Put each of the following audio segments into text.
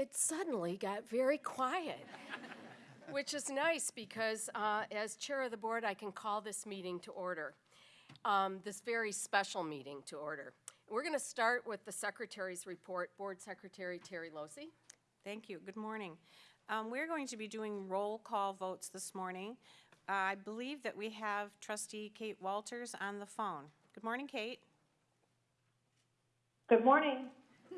it suddenly got very quiet, which is nice because uh, as chair of the board, I can call this meeting to order, um, this very special meeting to order. We're going to start with the secretary's report. Board Secretary Teri Losey. Thank you. Good morning. Um, We're going to be doing roll call votes this morning. I believe that we have trustee Kate Wolters on the phone. Good morning, Kate. Good morning.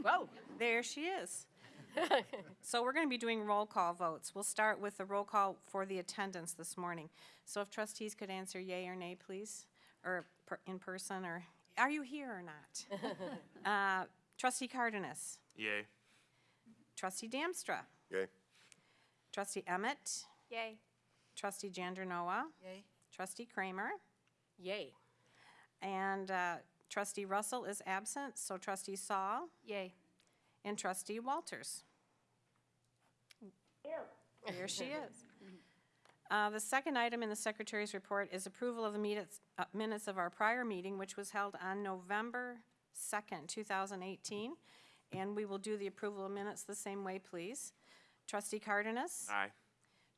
Whoa. There she is. So we're going to be doing roll call votes. We'll start with the roll call for the attendance this morning. So if trustees could answer yay or nay, please, or per- in person, or are you here or not? Uh, Trustee Cardenas, Yay. trustee Damstra, Yay. trustee Emmett, Yay. trustee Jandernoa, Yay. trustee Kramer, Yay. And uh, trustee Russell is absent, so trustee Sall Yay. And trustee Wolters. There she is. Uh, The second item in the secretary's report is approval of the minutes, uh, minutes of our prior meeting, which was held on November 2nd, 2018. And we will do the approval of minutes the same way, please. Trustee Cardenas. Aye.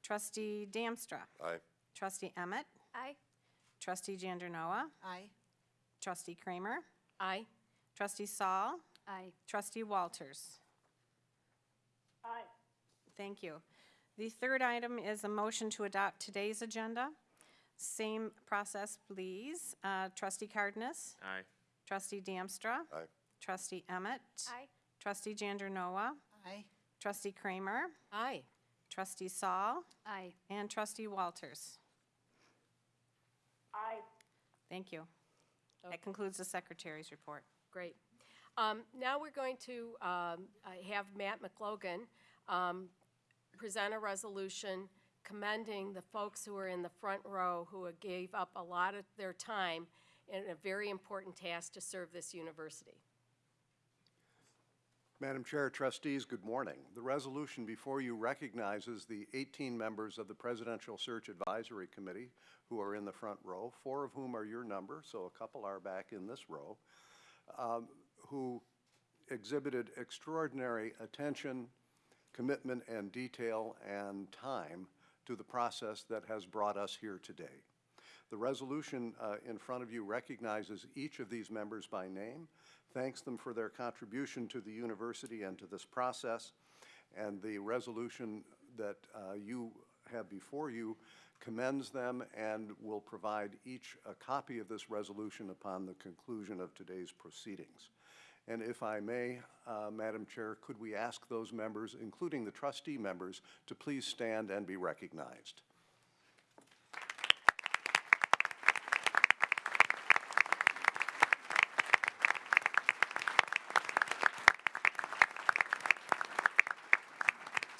Trustee Damstra. Aye. Trustee Emmett. Aye. Trustee Jandernoa. Aye. Trustee Kramer. Aye. Trustee Sall. Aye. Trustee Wolters. Aye. Thank you. The third item is a motion to adopt today's agenda. Same process, please. Uh, Trustee Cardenas. Aye. Trustee Damstra. Aye. Trustee Emmett. Aye. Trustee Jandernoa. Aye. Trustee Kramer. Aye. Trustee Sall. Aye. And Trustee Walters. Aye. Thank you. That concludes the secretary's report. Great. Um, Now we're going to um, uh, have Matt McLogan um, present a resolution commending the folks who are in the front row who gave up a lot of their time in a very important task to serve this university. Madam Chair, trustees, good morning. The resolution before you recognizes the 18 members of the Presidential Search Advisory Committee who are in the front row, four of whom are your number, so a couple are back in this row, um, who exhibited extraordinary attention, commitment, and detail and time to the process that has brought us here today. The resolution uh, in front of you recognizes each of these members by name, thanks them for their contribution to the university and to this process, and the resolution that uh, you have before you commends them and will provide each a copy of this resolution upon the conclusion of today's proceedings. And if I may, uh, Madam Chair, could we ask those members, including the trustee members, to please stand and be recognized?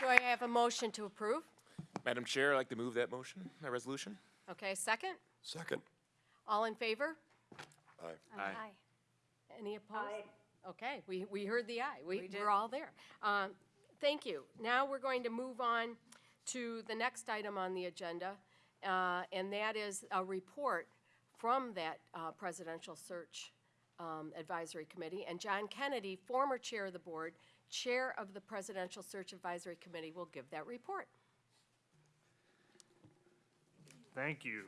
Do I have a motion to approve? Madam Chair, I'd like to move that motion, that resolution. Okay, second? Second. All in favor? Aye. Aye. Any opposed? Okay, we, we heard the aye. We, did. we're all there. Um, Thank you. Now we're going to move on to the next item on the agenda, uh, and that is a report from that uh, Presidential Search um, Advisory Committee. And John Kennedy, former chair of the board, chair of the Presidential Search Advisory Committee, will give that report. Thank you.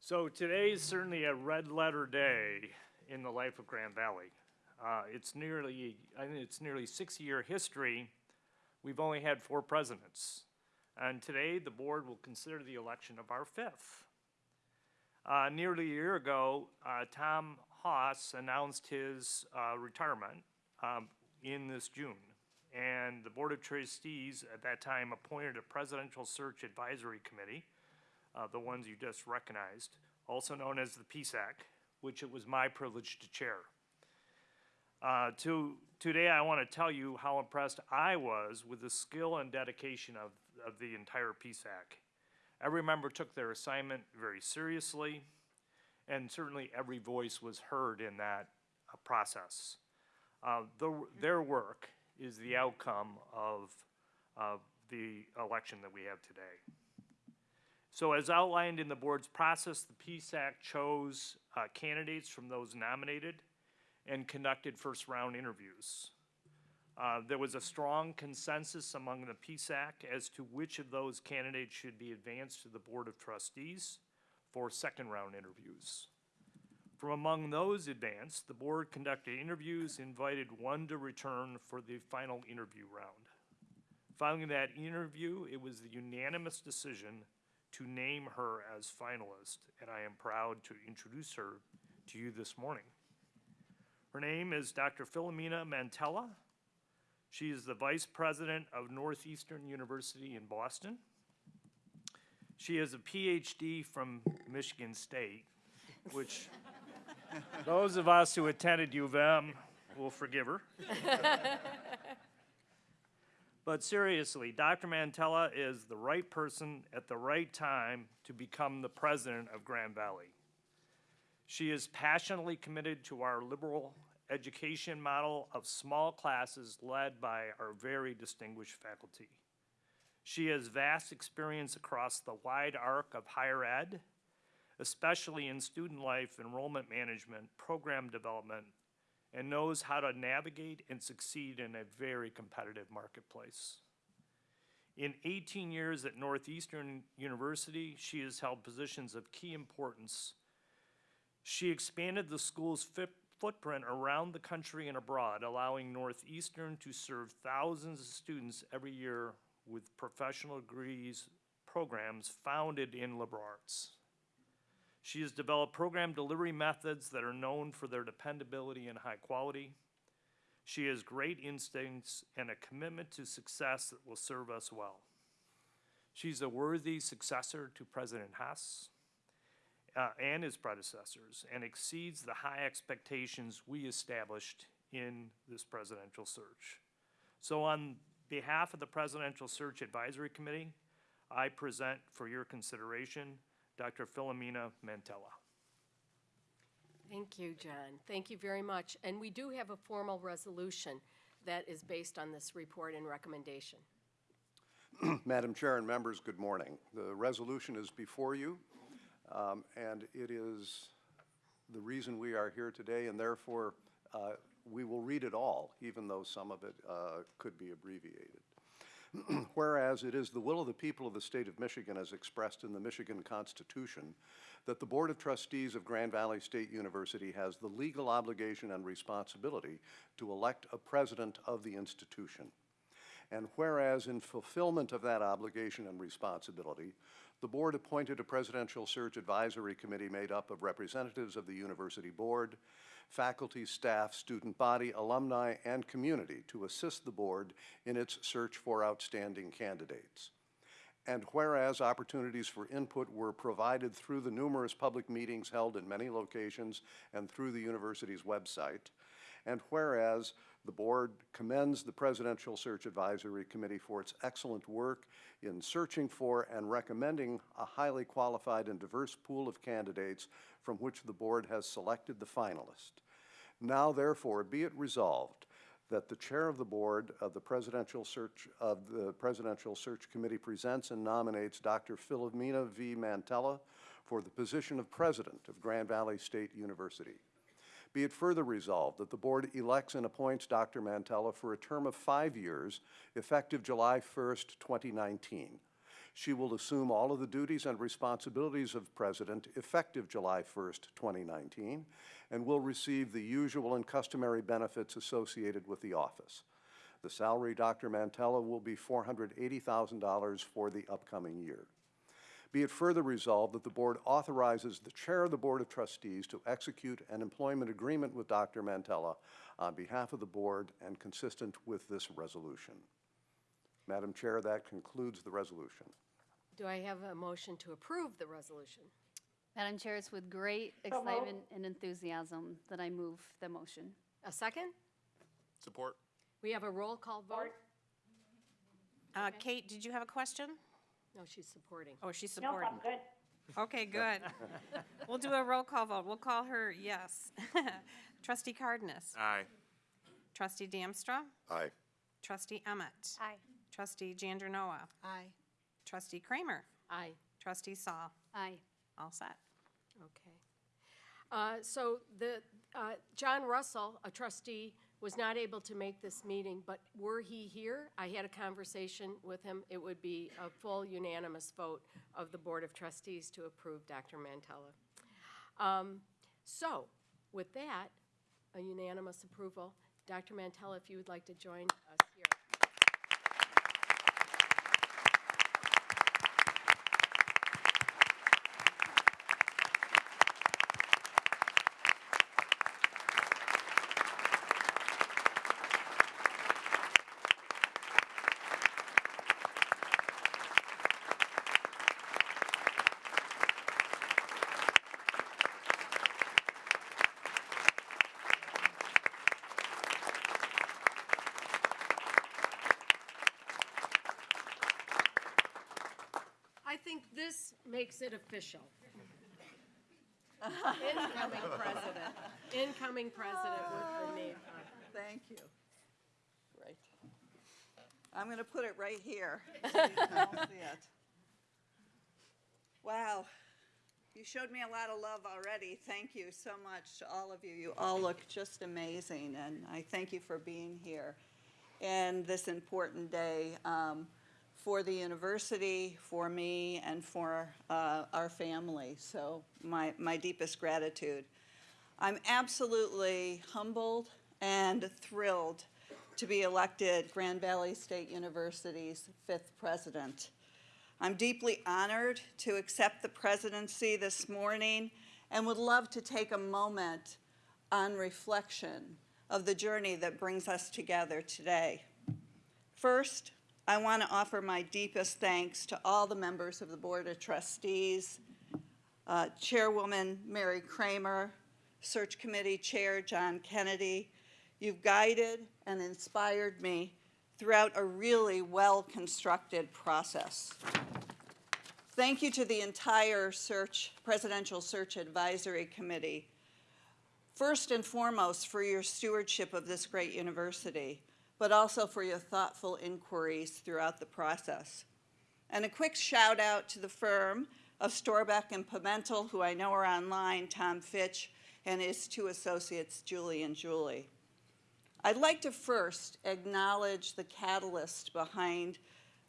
So today is certainly a red letter day in the life of Grand Valley. Uh, it's nearly, I think it's nearly six-year history. We've only had four presidents. And today, the board will consider the election of our fifth. Uh, nearly a year ago, uh, Tom Haas announced his uh, retirement um, in this June. And the Board of Trustees at that time appointed a Presidential Search Advisory Committee, uh, the ones you just recognized, also known as the PSAC, which it was my privilege to chair. Uh, to, today, I want to tell you how impressed I was with the skill and dedication of, of the entire PSAC. Every member took their assignment very seriously, and certainly every voice was heard in that uh, process. Uh, the, their work is the outcome of, of the election that we have today. So as outlined in the board's process, the PSAC chose uh, candidates from those nominated and conducted first-round interviews. Uh, There was a strong consensus among the PSAC as to which of those candidates should be advanced to the Board of Trustees for second-round interviews. From among those advanced, the board conducted interviews, invited one to return for the final interview round. Following that interview, it was the unanimous decision to name her as finalist, and I am proud to introduce her to you this morning. Her name is Dr. Philomena Mantella. She is the Vice President of Northeastern University in Boston. She has a PhD from Michigan State, which those of us who attended U of M will forgive her. But seriously, Dr. Mantella is the right person at the right time to become the president of Grand Valley. She is passionately committed to our liberal education model of small classes led by our very distinguished faculty. She has vast experience across the wide arc of higher ed, especially in student life, enrollment management, program development, and knows how to navigate and succeed in a very competitive marketplace. In 18 years at Northeastern University, she has held positions of key importance. She expanded the school's footprint around the country and abroad, allowing Northeastern to serve thousands of students every year with professional degrees programs founded in liberal arts. She has developed program delivery methods that are known for their dependability and high quality. She has great instincts and a commitment to success that will serve us well. She's a worthy successor to President Haas uh, and his predecessors and exceeds the high expectations we established in this presidential search. So on behalf of the Presidential Search Advisory Committee, I present for your consideration Dr. Philomena Mantella. Thank you, John. Thank you very much. And we do have a formal resolution that is based on this report and recommendation. Madam Chair and members, good morning. The resolution is before you, um, and it is the reason we are here today, and therefore, uh, we will read it all, even though some of it uh, could be abbreviated. Whereas it is the will of the people of the state of Michigan as expressed in the Michigan Constitution that the Board of Trustees of Grand Valley State University has the legal obligation and responsibility to elect a president of the institution. And whereas in fulfillment of that obligation and responsibility, the board appointed a presidential search advisory committee made up of representatives of the university board, faculty, staff, student body, alumni, and community to assist the board in its search for outstanding candidates. And whereas opportunities for input were provided through the numerous public meetings held in many locations and through the university's website, and whereas the board commends the Presidential Search Advisory Committee for its excellent work in searching for and recommending a highly qualified and diverse pool of candidates from which the board has selected the finalist. Now therefore be it resolved that the chair of the board of the Presidential Search, of the Presidential Search Committee presents and nominates Dr. Philomena V. Mantella for the position of president of Grand Valley State University. Be it further resolved that the board elects and appoints Dr. Mantella for a term of five years, effective July 1st, 2019. She will assume all of the duties and responsibilities of president effective July 1st, 2019, and will receive the usual and customary benefits associated with the office. The salary Dr. Mantella will be $480,000 for the upcoming year. Be it further resolved that the board authorizes the chair of the Board of Trustees to execute an employment agreement with Dr. Mantella on behalf of the board and consistent with this resolution. Madam Chair, that concludes the resolution. Do I have a motion to approve the resolution? Madam Chair, it's with great So moved. excitement and enthusiasm that I move the motion. A second? Support. We have a roll call vote? Uh, Kate, did you have a question? No, she's supporting. Oh, she's Nope, supporting. I'm good. Okay, good. We'll do a roll call vote. We'll call her yes. Trustee Cardenas. Aye. Trustee Damstra. Aye. Trustee Emmett. Aye. Trustee Jandernoa. Aye. Trustee Kramer. Aye. Trustee Sall. Aye. All set. Okay. Uh, So the, uh, John Russell, a trustee was not able to make this meeting, but were he here, I had a conversation with him, it would be a full unanimous vote of the Board of Trustees to approve Dr. Mantella. Um, So, with that, a unanimous approval. Dr. Mantella, if you would like to join us here. I think this makes it official. Incoming president, incoming president with the name. Thank you. Great. I'm going to put it right here. so you can all see it. Wow. You showed me a lot of love already. Thank you so much to all of you. You all look just amazing, and I thank you for being here and this important day um, for the university, for me, and for uh, our family. So my, my deepest gratitude. I'm absolutely humbled and thrilled to be elected Grand Valley State University's fifth president. I'm deeply honored to accept the presidency this morning and would love to take a moment on reflection of the journey that brings us together today. First, I want to offer my deepest thanks to all the members of the Board of Trustees, uh, Chairwoman Mary Kramer, Search Committee Chair John Kennedy. You've guided and inspired me throughout a really well-constructed process. Thank you to the entire search, Presidential Search Advisory Committee. First and foremost, for your stewardship of this great university, but also for your thoughtful inquiries throughout the process. And a quick shout out to the firm of Storbeck and Pimentel, who I know are online, Tom Fitch, and his two associates, Julie and Julie. I'd like to first acknowledge the catalyst behind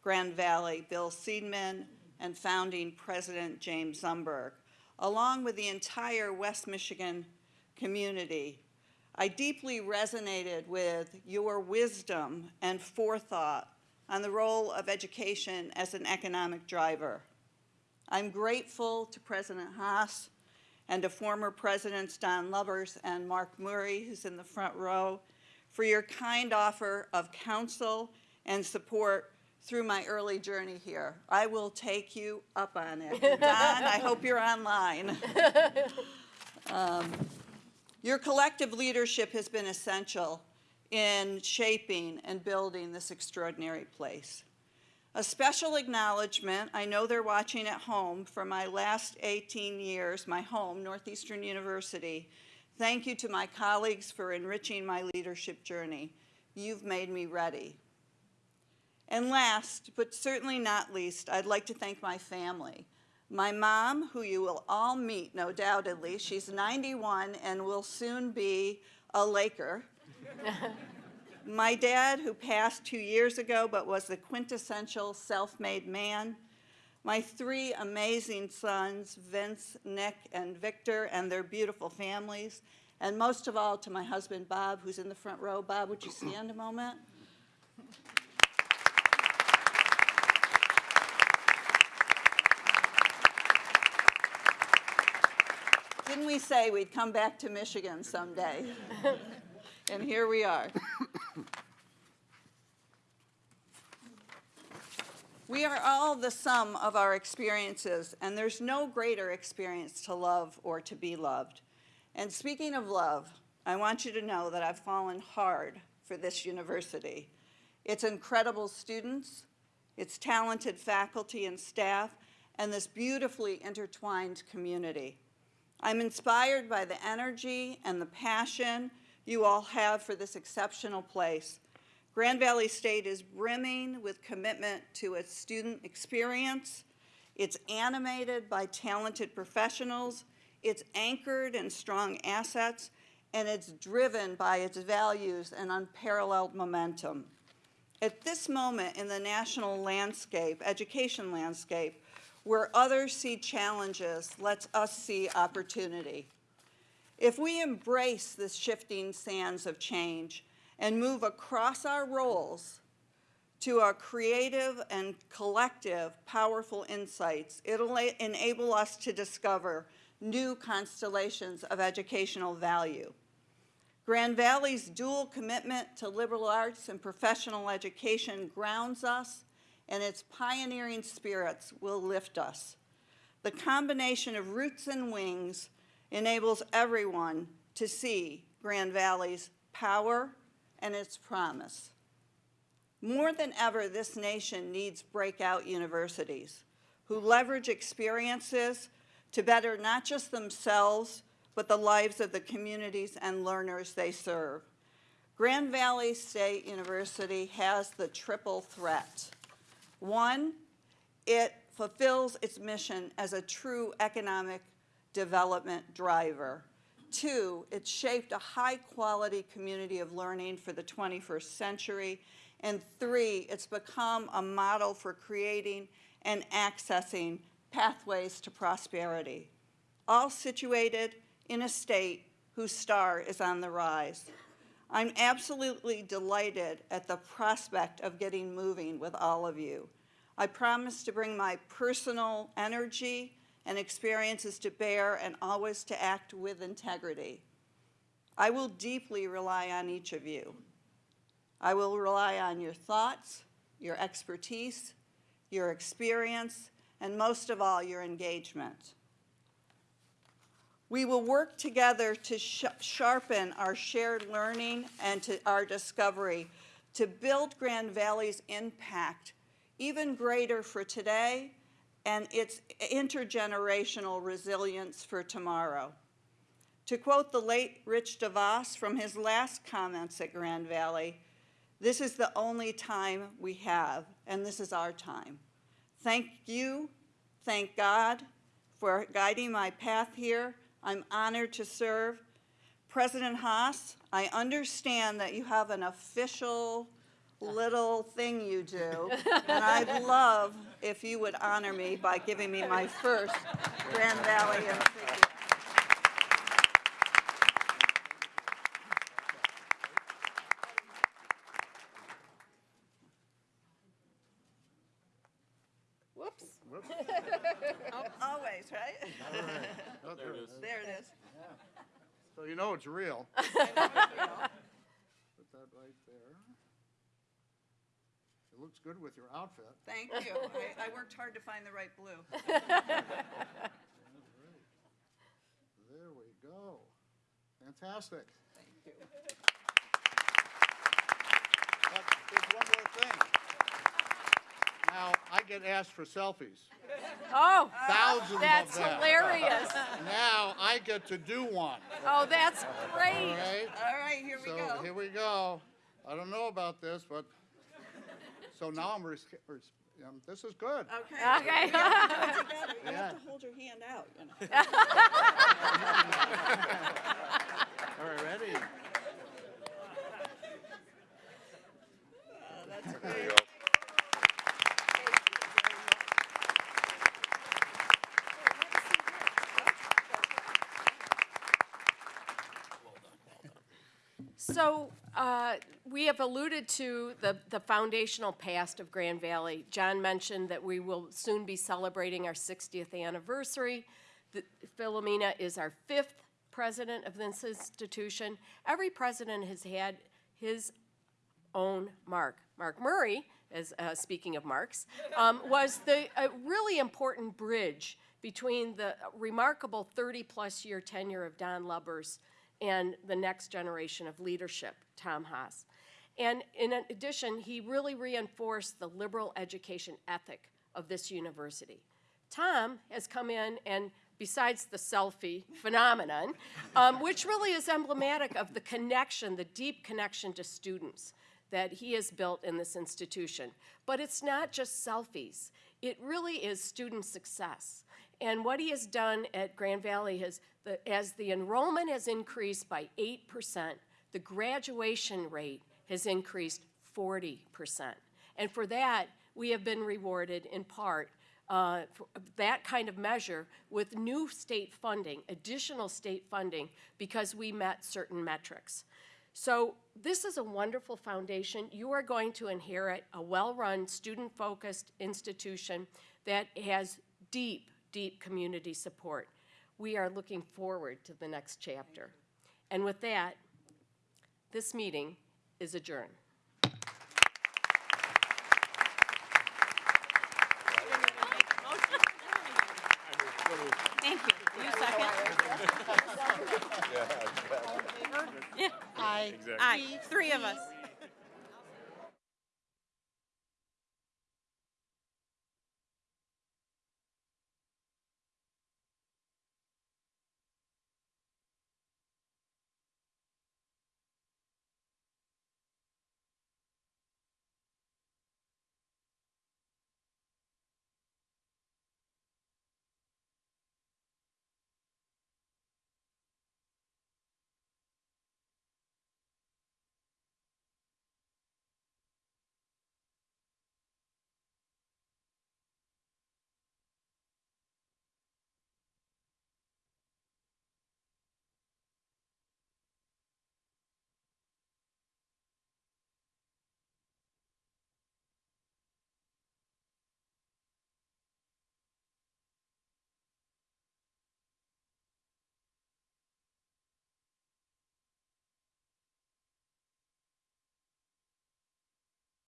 Grand Valley, Bill Seidman, and founding President James Zumberge, along with the entire West Michigan community. I deeply resonated with your wisdom and forethought on the role of education as an economic driver. I'm grateful to President Haas and to former Presidents Don Lubbers and Mark Murray, who's in the front row, for your kind offer of counsel and support through my early journey here. I will take you up on it. Don, I hope you're online. Um, Your collective leadership has been essential in shaping and building this extraordinary place. A special acknowledgement, I know they're watching at home, for my last 18 years, my home, Northeastern University. Thank you to my colleagues for enriching my leadership journey. You've made me ready. And last, but certainly not least, I'd like to thank my family. My mom, who you will all meet, no doubtedly, she's 91 and will soon be a Laker. My dad, who passed two years ago but was the quintessential self-made man. My three amazing sons, Vince, Nick, and Victor, and their beautiful families. And most of all, to my husband, Bob, who's in the front row. Bob, would you stand a moment? Didn't we say we'd come back to Michigan someday? and here we are. We are all the sum of our experiences, and there's no greater experience to love or to be loved. And speaking of love, I want you to know that I've fallen hard for this university. Its incredible students, its talented faculty and staff, and this beautifully intertwined community. I'm inspired by the energy and the passion you all have for this exceptional place. Grand Valley State is brimming with commitment to its student experience. It's animated by talented professionals. It's anchored in strong assets. and it's driven by its values and unparalleled momentum. At this moment in the national landscape, education landscape, where others see challenges, lets us see opportunity. If we embrace the shifting sands of change and move across our roles to a creative and collective powerful insights, it'll enable us to discover new constellations of educational value. Grand Valley's dual commitment to liberal arts and professional education grounds us, and its pioneering spirits will lift us. The combination of roots and wings enables everyone to see Grand Valley's power and its promise. More than ever, this nation needs breakout universities who leverage experiences to better not just themselves, but the lives of the communities and learners they serve. Grand Valley State University has the triple threat. One, it fulfills its mission as a true economic development driver. Two, it shaped a high-quality community of learning for the 21st century. And three, it's become a model for creating and accessing pathways to prosperity, all situated in a state whose star is on the rise. I'm absolutely delighted at the prospect of getting moving with all of you. I promise to bring my personal energy and experiences to bear and always to act with integrity. I will deeply rely on each of you. I will rely on your thoughts, your expertise, your experience, and most of all, your engagement. We will work together to sh- sharpen our shared learning and to our discovery to build Grand Valley's impact even greater for today and its intergenerational resilience for tomorrow. To quote the late Rich DeVos from his last comments at Grand Valley, this is the only time we have, and this is our time. Thank you, thank God for guiding my path here. I'm honored to serve. President Haas, I understand that you have an official little thing you do, and I'd love if you would honor me by giving me my first Grand Valley insignia. Whoops. Always, right? There it is. There it is. So you know it's real. Put that right there. It looks good with your outfit. Thank you. I, I worked hard to find the right blue. There we go. Fantastic. Thank you. But there's one more thing. Now, I get asked for selfies. Oh, Thousands of them. That's I get to do one, Oh, that's great. right? All right, here we So go. here we go. I don't know about this, but, so now I'm, ris- ris- um, this is good. Okay. Okay. You have to together. You Yeah. have to hold your hand out, you know. All right, ready? That's There great. So, uh, we have alluded to the, the foundational past of Grand Valley. John mentioned that we will soon be celebrating our 60th anniversary. The- Philomena is our fifth president of this institution. Every president has had his own mark. Mark Murray, as, uh, speaking of marks, um, was the, a really important bridge between the remarkable 30-plus year tenure of Don Lubbers and the next generation of leadership, Tom Haas. And in addition, he really reinforced the liberal education ethic of this university. Tom has come in and, besides the selfie phenomenon, um, which really is emblematic of the connection, the deep connection to students that he has built in this institution. But it's not just selfies. It really is student success. And what he has done at Grand Valley is, the, as the enrollment has increased by eight percent, the graduation rate has increased forty percent. And for that, we have been rewarded in part, uh, that kind of measure with new state funding, additional state funding, because we met certain metrics. So this is a wonderful foundation. You are going to inherit a well-run, student-focused institution that has deep, deep community support. We are looking forward to the next chapter. And with that, this meeting is adjourned. Thank you. You second? Exactly. Aye, three of us.